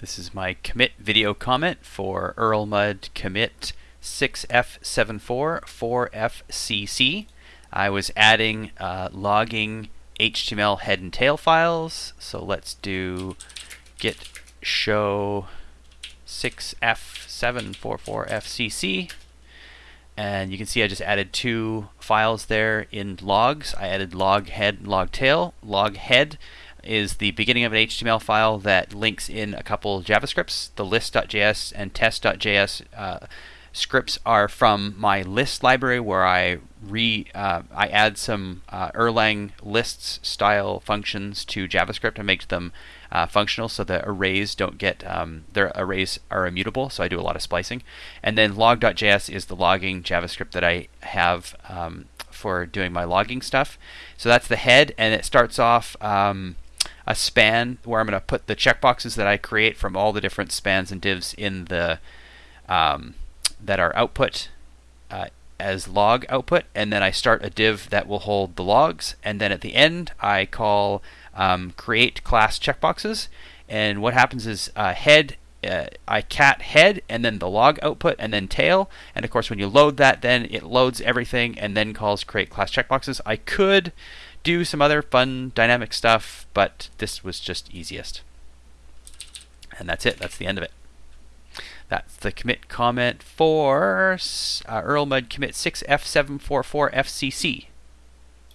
This is my commit video comment for Erlmud commit 6F744FCC. I was adding uh, logging HTML head and tail files. So let's do git show 6F744FCC. And you can see I just added two files there in logs. I added log head and log tail. Log head is the beginning of an HTML file that links in a couple JavaScripts. The list.js and test.js uh, scripts are from my list library where I re uh, I add some uh, Erlang lists style functions to JavaScript and make them uh, functional so the arrays don't get um, their arrays are immutable. So I do a lot of splicing. And then log.js is the logging JavaScript that I have um, for doing my logging stuff. So that's the head and it starts off um, a span where I'm going to put the checkboxes that I create from all the different spans and divs in the um, that are output uh, as log output, and then I start a div that will hold the logs, and then at the end I call um, create class checkboxes, and what happens is uh, head uh, I cat head and then the log output and then tail. And of course, when you load that, then it loads everything and then calls create class checkboxes. I could do some other fun dynamic stuff, but this was just easiest. And that's it. That's the end of it. That's the commit comment for uh, Erlmud commit 6F744FCC.